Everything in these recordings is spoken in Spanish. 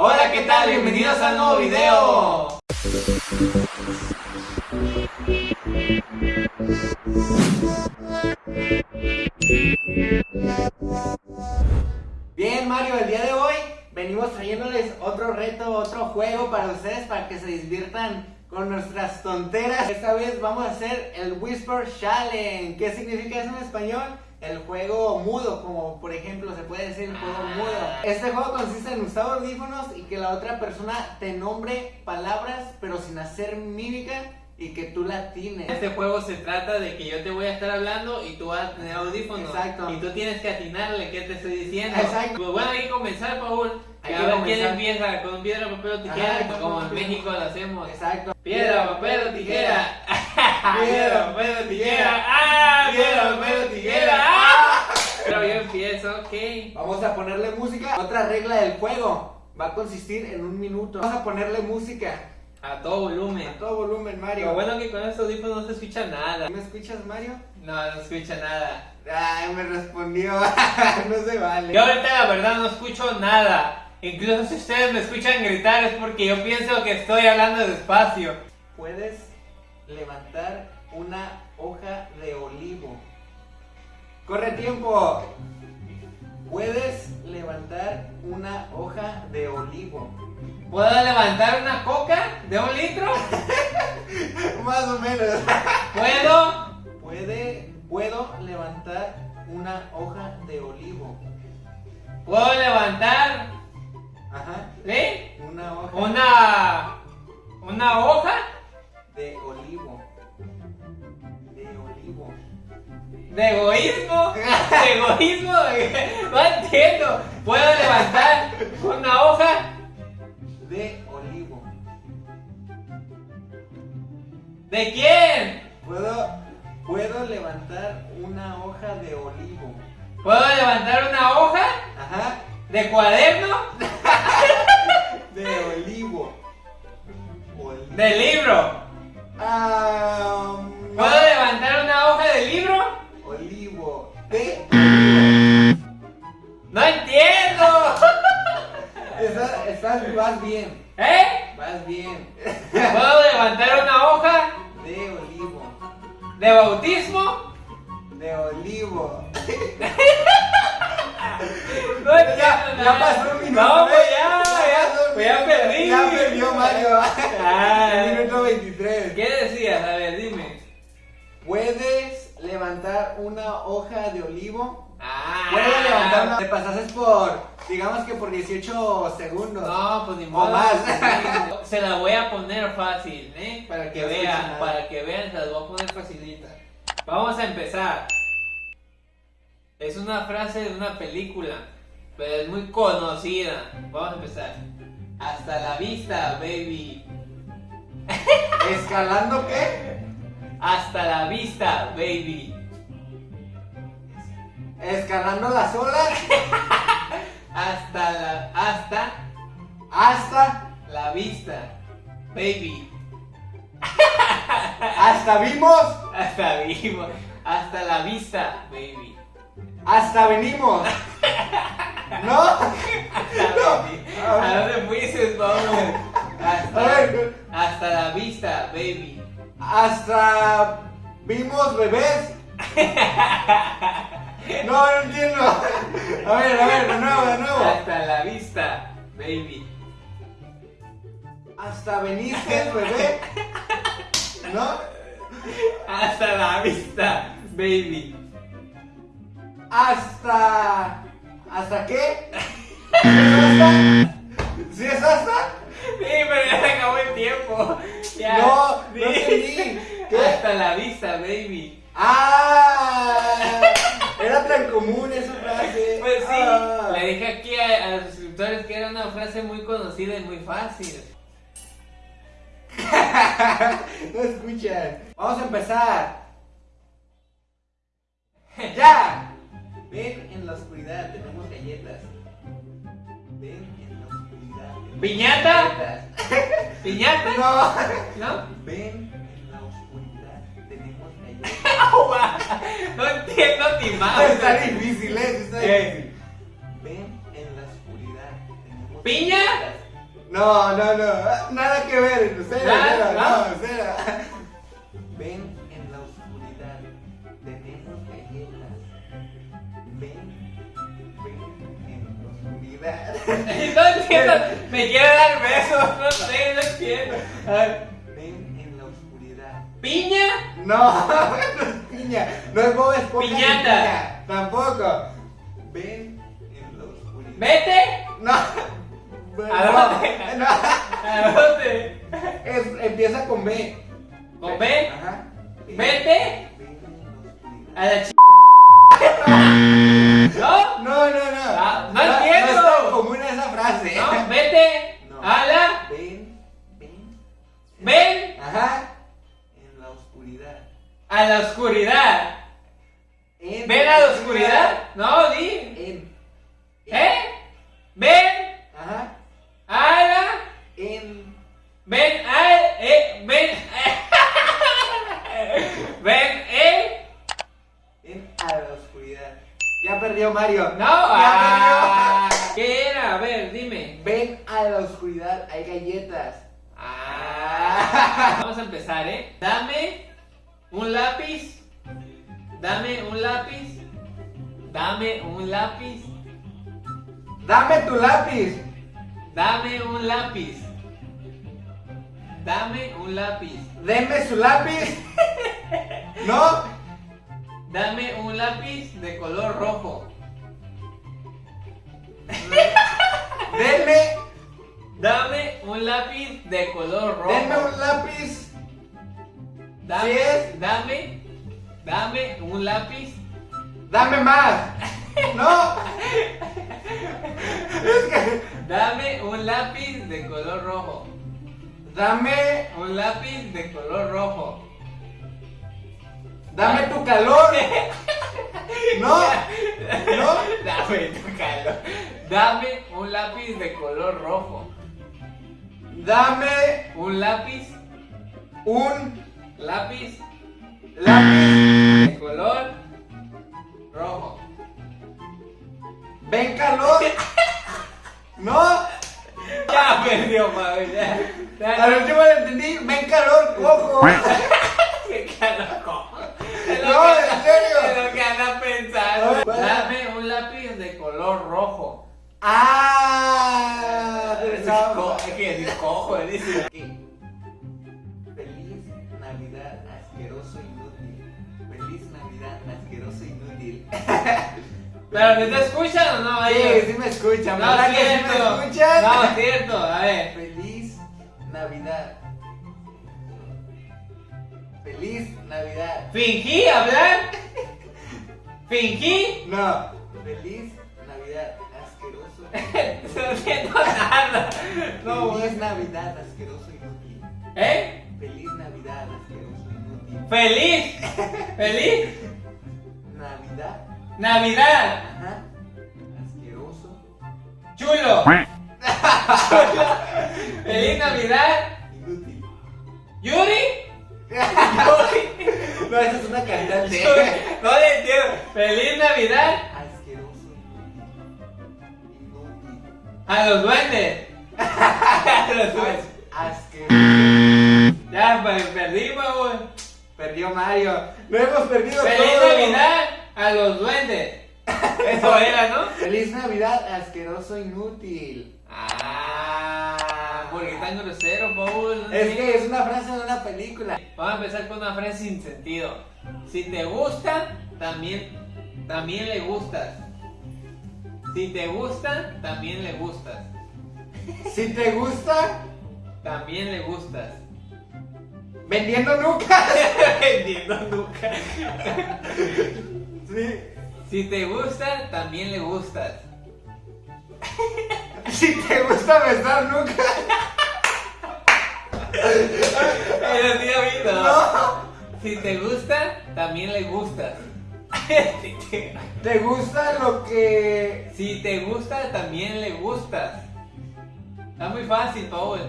Hola, ¿qué tal? Bienvenidos a un nuevo video. Bien, Mario, el día de hoy venimos trayéndoles otro reto, otro juego para ustedes, para que se diviertan con nuestras tonteras. Esta vez vamos a hacer el Whisper Challenge. ¿Qué significa eso en español? El juego mudo, como por ejemplo se puede decir el juego mudo. Este juego consiste en usar audífonos y que la otra persona te nombre palabras, pero sin hacer mímica y que tú la tienes. Este juego se trata de que yo te voy a estar hablando y tú vas a tener audífonos. Exacto. Y tú tienes que atinarle qué te estoy diciendo. Exacto. Pues bueno, hay que comenzar, Paul. Hay a que ver comenzar. quién empieza con piedra, papel o tijera, Ajá, como en México lo hacemos. Exacto. Piedra, papel o tijera. Piedra, Piedra, papel o tijera. ¡Ah! Piedra, papel o tijera. ¡Ah! Pero yo empiezo, ok. Vamos a ponerle música. Otra regla del juego va a consistir en un minuto. Vamos a ponerle música A todo volumen. a todo volumen, Mario. Lo bueno que con estos audífonos no se escucha nada. ¿Me escuchas, Mario? No, no escucha nada. Ay, me respondió. no se vale. Yo ahorita la verdad no escucho nada. Incluso si ustedes me escuchan gritar es porque yo pienso que estoy hablando despacio. Puedes levantar una hoja de olivo. Corre tiempo. Puedes levantar una hoja de olivo. ¿Puedo levantar una coca de un litro? Más o menos. ¿Puedo? Puede, puedo levantar una hoja de olivo. ¿Puedo levantar? Ajá. ¿Sí? Una hoja ¿Una... una hoja? ¿De egoísmo? ¿De egoísmo? No entiendo. ¿Puedo levantar una hoja? De olivo. ¿De quién? Puedo, puedo levantar una hoja de olivo. ¿Puedo levantar una hoja? Ajá. ¿De cuaderno? De olivo. Olivo. ¿De libro? Ah, Vas bien. ¿Eh? Vas bien. ¿Puedo levantar una hoja De olivo. de bautismo? De olivo. No Ya, ya pasó un minuto. No, pues ya, ya, pues ya perdí. Ya perdió Mario. Ah. El minuto 23. ¿Qué decías? A ver, dime. ¿Puedes levantar una hoja de olivo? Ah. Puedes levantar una. Te pasaste por, digamos que por 18 segundos. No, pues ni O modo. más. Se la voy a poner fácil, ¿eh? Para que No vean, para que vean, se las voy a poner facilita. Vamos a empezar. Es una frase de una película, pero es muy conocida. Vamos a empezar. Hasta la vista, baby. ¿Escalando qué? Hasta la vista, baby. Escalando las olas Hasta la hasta hasta, la vista, baby. hasta vimos, Hasta vivo. Hasta la vista, baby. hasta venimos. ¿No? ¿A dónde fuiste, vamos? Hasta, hasta la vista, baby. hasta vimos bebés. No, no entiendo. A ver, a ver, de nuevo, de nuevo. Hasta la vista, baby. Hasta veniste, bebé. ¿No? Hasta la vista, baby. Hasta. ¿Hasta qué? ¿Sí es hasta? ¿Sí es hasta? Sí, pero ya se acabó el tiempo. Ya. No, no Sí. entendí. ¿Qué? Hasta la vista, baby. ¡Ah! Era tan común esa frase. Pues sí, Ah. le dije aquí a, a los suscriptores que era una frase muy conocida y muy fácil. no escuchan. Vamos a empezar. ¡Ya! Ven en la oscuridad, tenemos galletas. Ven en la oscuridad. ¿Piñata? ¿Piñata? No. ¿No? Ven No entiendo ni más. Está difícil, ¿eh? Está ¿Qué? difícil. Ven en la oscuridad, tenemos ¿Piña? No, no, no. Nada que ver. Cero, ¿no? no, cero. Ven en la oscuridad. Tenemos galletas. Ven, ven en la oscuridad. No entiendo. Me quiere dar besos. No sé, no entiendo. A ver. Ven en la oscuridad. ¿Piña? No, no es piña. No es Bob Esponja. Piñata. piña, Tampoco. Ven en la oscuridad. ¿Vete? No. ¿A dónde? no. ¿A dónde? Es- empieza con B. ¿Con B? Ajá. ¿Vete? A la ch... ¿No? No, no, no. Ah, no entiendo. No es tan común esa frase. ¿No? ¿Vete? No. ¿A la? Ven, ven. ¿Ven? Ajá. A la oscuridad. En ¿Ven a la oscuridad? No, di. En. ¿Eh? ¿Ven? Ajá. A la... En. Ven al... Eh, ven... ven el... En a la oscuridad. Ya perdió Mario. No, Ya ah, ¿qué era? A ver, dime. perdió. Ven a la oscuridad. Hay galletas. Ah, vamos a empezar, ¿eh? Dame un lápiz. Dame un lápiz. Dame un lápiz. Dame tu lápiz. Dame un lápiz. Dame un lápiz. Deme su lápiz. No. Dame un lápiz de color rojo. Denme. Dame un lápiz de color rojo. Denme un lápiz. Dame, dame, dame un lápiz. Dame más. No. Es que. Dame un lápiz de color rojo. Dame. Un lápiz de color rojo. Dame tu calor. No. No. Dame tu calor. Dame un lápiz de color rojo. Dame Un lápiz, un lápiz lápiz. de color rojo. Ven calor. No. Ya perdió, madre. Ya. Al último le entendí. Ven calor, cojo. Pero ¿me te escuchan o no? Sí, ellos? sí me escuchan. No, ¿Verdad que sí cierto. me escuchan? No, cierto. A ver. Feliz Navidad. Feliz Navidad. ¿Fingí hablar? ¿Fingí? No. Feliz Navidad, asqueroso. No entiendo nada. No, Feliz. Navidad, asqueroso inútil. ¿Eh? Feliz Navidad, asqueroso inútil. ¿Feliz? ¿Feliz? Navidad, ajá. Asqueroso. Chulo. Chulo. ¿Feliz Navidad? Inútil. ¿Yuri? Yuri. No, esa es una cantante. No le entiendo. ¿Feliz Navidad? Asqueroso. Inútil. A los duendes. A los duendes. As- asqueroso. Ya, pues perdimos, güey. Perdió Mario. No hemos perdido ¡Feliz todo. Navidad a los duendes! Eso era, ¿no? Feliz Navidad, asqueroso inútil. Ah, porque tan grosero, Paul. Es que es una frase de una película. Vamos a empezar con una frase sin sentido. Si te gusta, también, también le gustas. Si te gusta, también le gustas. Si te gusta, También le gustas. vendiendo nucas. Vendiendo nunca. Sí. Si te gusta, también le gustas. Si te gusta besar nucas. Pero sí, amigo. No. Si te gusta, también le gustas. Si te- ¿Te gusta lo que Si te gusta, también le gustas. Está muy fácil, Paul.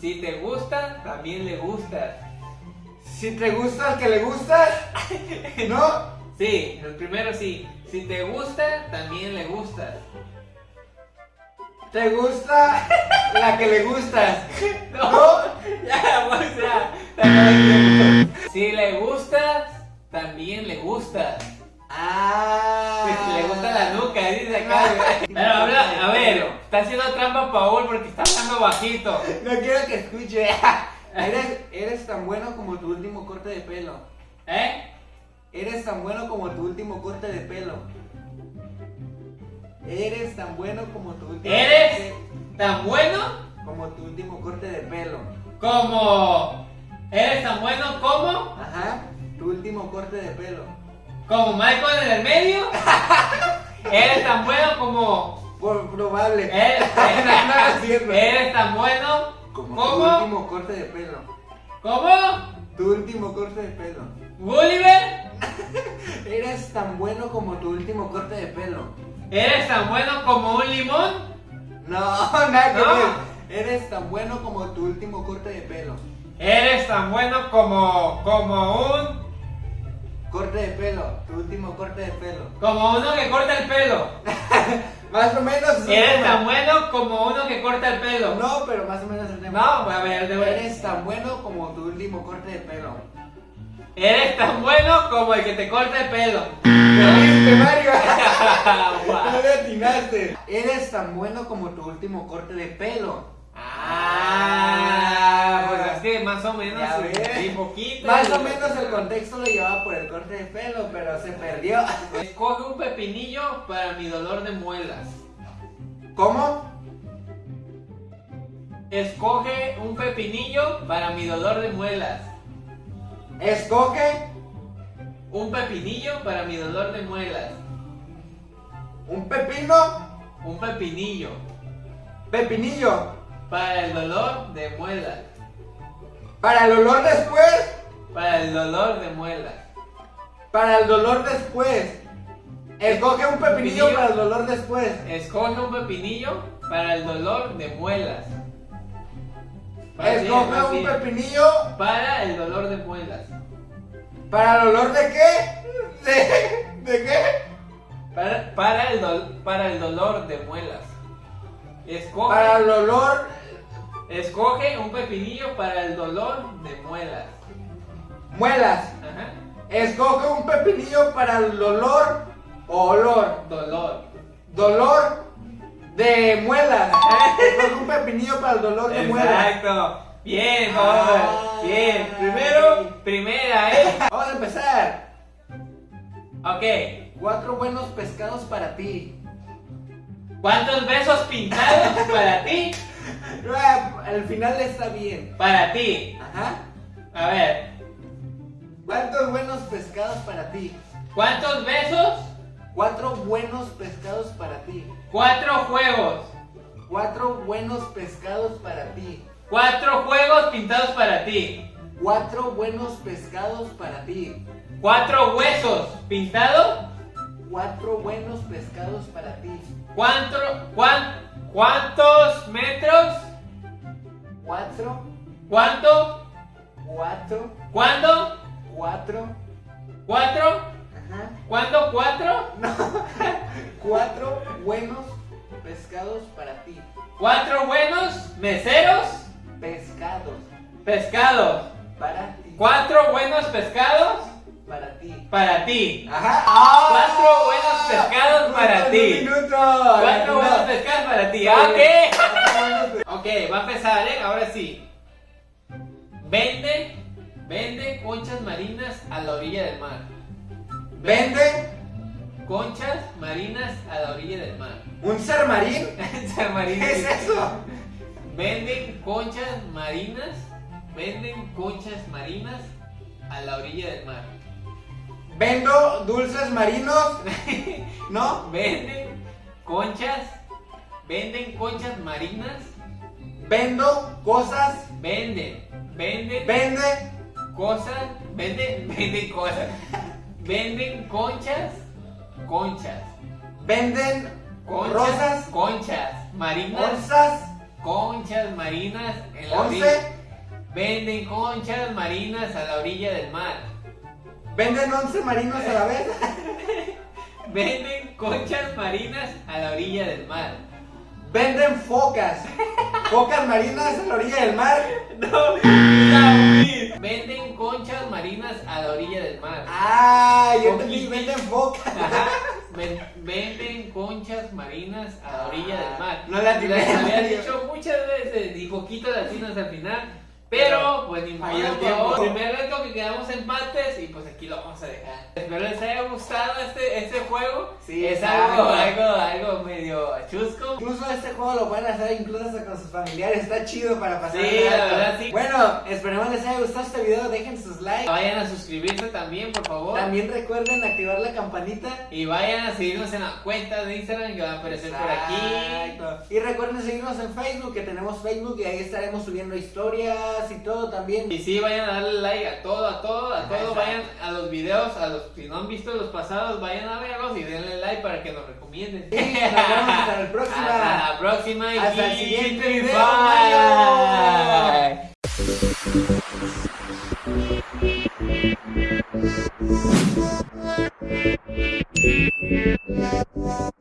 Si te gusta, también le gustas. Si te gusta al que le gustas, ¿no? Sí, el primero sí. Si te gusta, también le gustas. ¿Te gusta la que le gustas? No, ya, pues ya. Si le gustas, también le gustas. Ah. Si le gusta la nuca, dice acá. güey. Pero habla, a ver, está haciendo trampa Paul porque está hablando bajito. No quiero que escuche. Eres, eres tan bueno como tu último corte de pelo. ¿Eh? Eres tan bueno como tu último corte de pelo. Eres tan bueno como tu último ¿Eres corte- tan bueno como tu último corte de pelo. como. ¿Eres tan bueno como. Ajá, tu último corte de pelo. como Michael en el medio? ¿Eres tan bueno como. Por probable. ¿Eres, No, no es cierto. eres tan bueno como tu como. último corte de pelo. ¿Cómo? Tu último corte de pelo. ¿Gulliver? Eres tan bueno como tu último corte de pelo. ¿Eres tan bueno como un limón? No, nada que No. ver. Eres tan bueno como tu último corte de pelo. ¿Eres tan bueno como. como un. Corte de pelo, tu último corte de pelo. como uno que corta el pelo? Más o menos ¿Eres tan bueno como uno que corta el pelo? No, pero más o menos el tema. No, a ver, de. Eres tan bueno como tu último corte de pelo. Eres tan bueno como el que te corta el pelo. ¡Perdiste, Mario! Guau. no le atinaste. Eres tan bueno como tu último corte de pelo. Ah, pues es que más o menos. Sí, poquito. Más o menos el contexto lo llevaba por el corte de pelo, pero se perdió. Escoge un pepinillo para mi dolor de muelas. ¿Cómo? Escoge un pepinillo para mi dolor de muelas. Escoge Un pepinillo para mi dolor de muelas. un pepino, Un pepinillo pepinillo. para el dolor de muelas. Para el olor después, Para el dolor de muelas. para el dolor después. Escoge un pepinillo Pepinillo. para el dolor después. Escoge un pepinillo para el dolor de muelas. Escoge un pepinillo Para el dolor de muelas. para el olor de qué? ¿De, de qué? Para, para, el, dol- para el dolor de muelas. Escoge, Para el olor escoge un pepinillo para el dolor de muelas. muelas. Ajá. Escoge un pepinillo para el dolor o olor. Dolor. Dolor de muelas. Escoge un pepinillo para el dolor de muelas. Exacto. Bien, Ah. joven. Bien. Primero, primera, ¿eh? Vamos a empezar. Ok. Cuatro buenos pescados para ti. ¿Cuántos besos pintados para ti? Ah, Al final está bien. Para ti. Ajá. A ver. ¿Cuántos buenos pescados para ti? ¿Cuántos besos? Cuatro buenos pescados para ti. Cuatro juegos. Cuatro buenos pescados para ti. Cuatro juegos pintados para ti. Cuatro buenos pescados para ti. Cuatro huesos pintados. Cuatro buenos pescados para ti. ¿Cuánto, cuán- ¿Cuántos metros? Cuatro, ¿Cuánto? cuatro, ¿Cuándo? cuatro. ¿Cuatro? ¿Cuándo? ¿Cuatro? Cuatro buenos pescados para ti. ¿Cuatro buenos meseros? Pescados Pescados. para ti. ¿Cuatro buenos pescados? Para ti. Para ti. Ajá. Cuatro buenos pescados para ti. Minuto. Cuatro No. buenos pescados para ti. Ok. Ok, va a empezar, ¿eh? Ahora sí. Vende, vende conchas marinas a la orilla del mar. Vende Conchas marinas a la orilla del mar. un ser marín. San Marino. ¿Qué es eso? Venden conchas marinas, venden conchas marinas a la orilla del mar. Vendo dulces marinos. ¿No? Venden conchas, venden conchas marinas, Vendo cosas. venden, venden Vende cosas, venden, venden cosas, venden conchas, conchas, Venden conchas, rosas. conchas marinas, Onzas. conchas marinas en la orilla. Once. Venden conchas marinas a la orilla del mar. Venden once marinos a la vez. Venden conchas marinas a la orilla del mar. Venden focas. Focas marinas a la orilla del mar. No, la Venden conchas marinas a la orilla del mar. Ah, yo entendí, venden focas. Ajá. Ven- venden conchas marinas a la orilla del mar. No la. Les había dicho muchas veces y poquito latinos al final. Pero, pues ni modo, Primer reto que quedamos empates y pues aquí lo vamos a dejar. Espero les haya gustado este, este juego. Sí, es algo, algo, algo medio chusco. Incluso este juego lo pueden hacer incluso hasta con sus familiares, está chido para pasar Sí, la verdad, sí. Bueno, esperemos les haya gustado este video, dejen sus likes. Vayan a suscribirse también, por favor. También recuerden activar la campanita. Y vayan a seguirnos en la cuenta de Instagram que va a aparecer por aquí. Exacto. Y recuerden seguirnos en Facebook, que tenemos Facebook y ahí estaremos subiendo historias y todo también. Y sí, vayan a darle like a todo, a todo, a todo. Vayan a los videos, a los si no han visto los pasados, vayan a verlos y denle like para que nos recomienden. Hasta la próxima. Hasta la próxima y hasta el siguiente. Bye. bye.